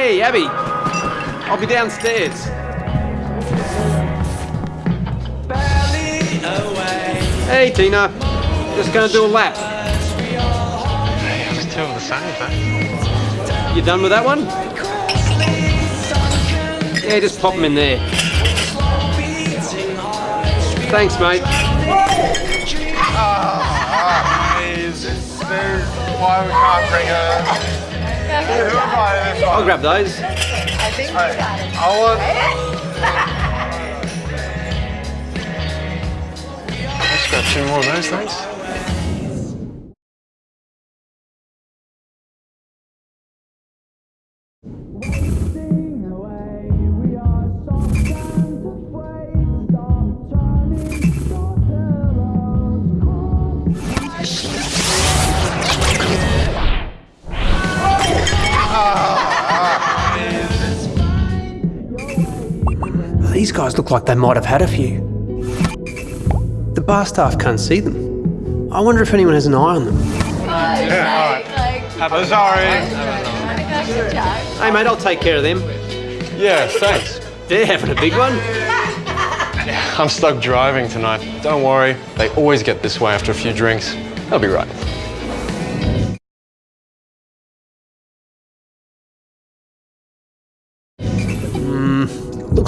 Hey, Abby. I'll be downstairs. Hey, Tina. Just gonna do a lap. Yeah, just two of the same, eh? You done with that one? Yeah, just pop them in there. Thanks, mate. Is there why we can't bring her? Who invited this I'll grab those. I think we got it. I want. Let's grab two more of those, thanks. These guys look like they might have had a few. The bar staff can't see them. I wonder if anyone has an eye on them. I'm sorry. Hey, mate, I'll take care of them. Yeah, thanks. They're having a big one. I'm stuck driving tonight. Don't worry, they always get this way after a few drinks. They'll be right.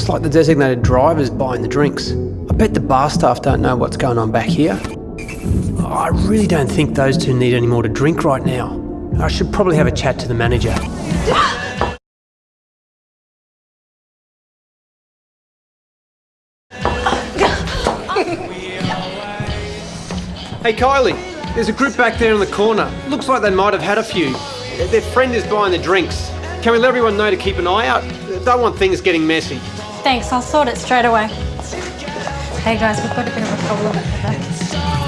Looks like the designated driver's buying the drinks. I bet the bar staff don't know what's going on back here. I really don't think those two need any more to drink right now. I should probably have a chat to the manager. Hey Kylie, there's a group back there in the corner. Looks like they might have had a few. Their friend is buying the drinks. Can we let everyone know to keep an eye out? Don't want things getting messy. Thanks, I'll sort it straight away. Hey guys, we've got a bit of a problem.